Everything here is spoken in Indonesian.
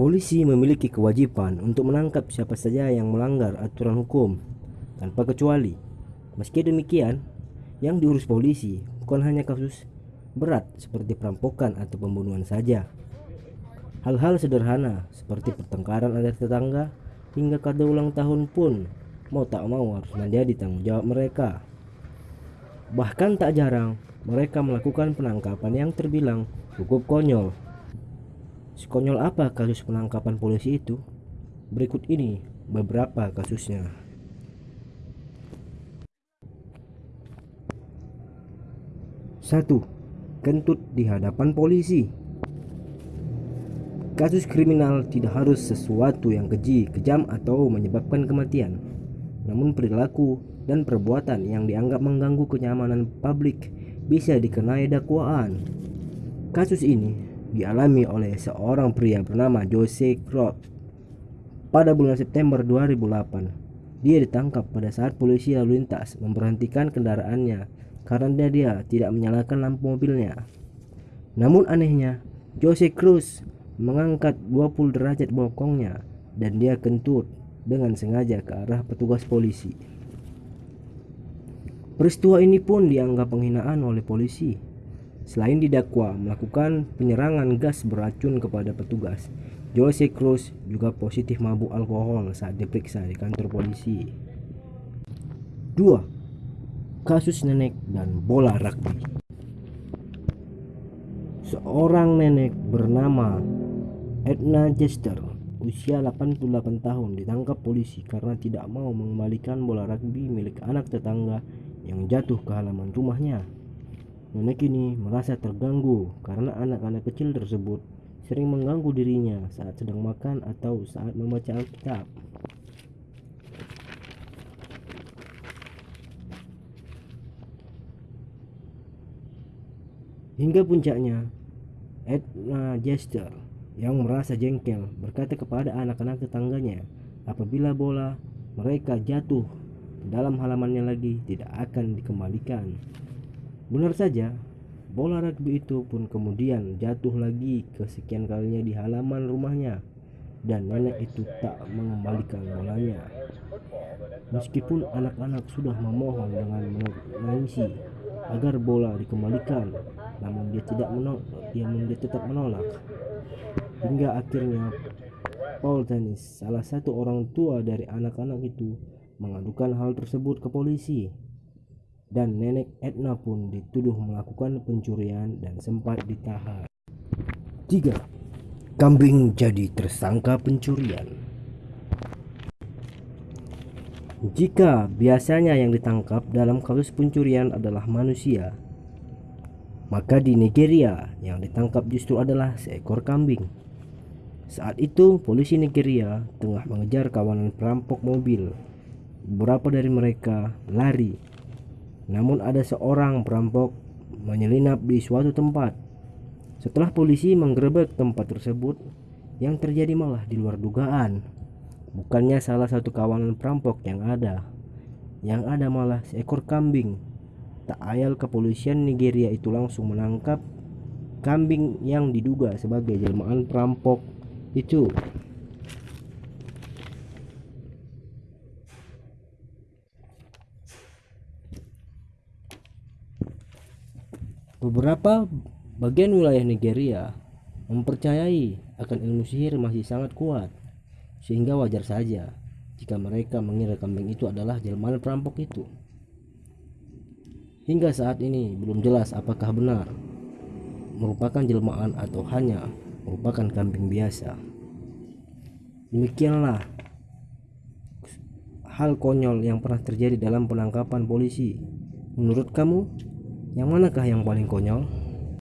Polisi memiliki kewajiban untuk menangkap siapa saja yang melanggar aturan hukum tanpa kecuali. Meski demikian, yang diurus polisi bukan hanya kasus berat seperti perampokan atau pembunuhan saja. Hal-hal sederhana seperti pertengkaran antar tetangga hingga kado ulang tahun pun mau tak mau harus menjadi tanggung jawab mereka. Bahkan tak jarang mereka melakukan penangkapan yang terbilang cukup konyol Sekonyol apa kasus penangkapan polisi itu? Berikut ini beberapa kasusnya. Satu, kentut di hadapan polisi. Kasus kriminal tidak harus sesuatu yang keji, kejam atau menyebabkan kematian. Namun perilaku dan perbuatan yang dianggap mengganggu kenyamanan publik bisa dikenai dakwaan. Kasus ini dialami oleh seorang pria bernama Jose Crop pada bulan September 2008. Dia ditangkap pada saat polisi lalu lintas memberhentikan kendaraannya karena dia tidak menyalakan lampu mobilnya. Namun anehnya, Jose Cruz mengangkat 20 derajat bokongnya dan dia kentut dengan sengaja ke arah petugas polisi. Peristiwa ini pun dianggap penghinaan oleh polisi Selain didakwa melakukan penyerangan gas beracun kepada petugas, Jose Cruz juga positif mabuk alkohol saat diperiksa di kantor polisi. 2. Kasus nenek dan bola rugby. Seorang nenek bernama Edna Jester, usia 88 tahun, ditangkap polisi karena tidak mau mengembalikan bola rugby milik anak tetangga yang jatuh ke halaman rumahnya. Nenek ini merasa terganggu karena anak-anak kecil tersebut sering mengganggu dirinya saat sedang makan atau saat membaca Alkitab. Hingga puncaknya, Edna Jester yang merasa jengkel berkata kepada anak-anak tetangganya apabila bola mereka jatuh dalam halamannya lagi tidak akan dikembalikan. Benar saja, bola rugby itu pun kemudian jatuh lagi kesekian kalinya di halaman rumahnya dan nenek itu tak mengembalikan bolanya. Meskipun anak-anak sudah memohon dengan menangisi agar bola dikembalikan, namun dia tidak menolak, dia, dia tetap menolak. Hingga akhirnya Paul Tennis, salah satu orang tua dari anak-anak itu, mengadukan hal tersebut ke polisi dan nenek Edna pun dituduh melakukan pencurian dan sempat ditahan. 3. Kambing jadi tersangka pencurian. Jika biasanya yang ditangkap dalam kasus pencurian adalah manusia, maka di Nigeria yang ditangkap justru adalah seekor kambing. Saat itu, polisi Nigeria tengah mengejar kawanan perampok mobil. Beberapa dari mereka lari namun ada seorang perampok menyelinap di suatu tempat. Setelah polisi menggerebek tempat tersebut, yang terjadi malah di luar dugaan. Bukannya salah satu kawanan perampok yang ada, yang ada malah seekor kambing. Tak ayal kepolisian Nigeria itu langsung menangkap kambing yang diduga sebagai jelmaan perampok itu. Beberapa bagian wilayah Nigeria mempercayai akan ilmu sihir masih sangat kuat, sehingga wajar saja jika mereka mengira kambing itu adalah jelmaan perampok itu. Hingga saat ini belum jelas apakah benar merupakan jelmaan atau hanya merupakan kambing biasa. Demikianlah hal konyol yang pernah terjadi dalam penangkapan polisi. Menurut kamu, yang manakah yang paling konyol?